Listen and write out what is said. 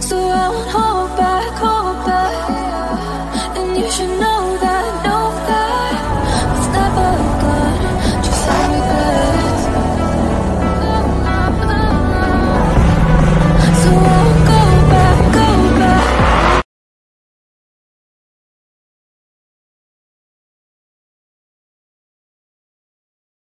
So I won't hold back, hold back. And you should know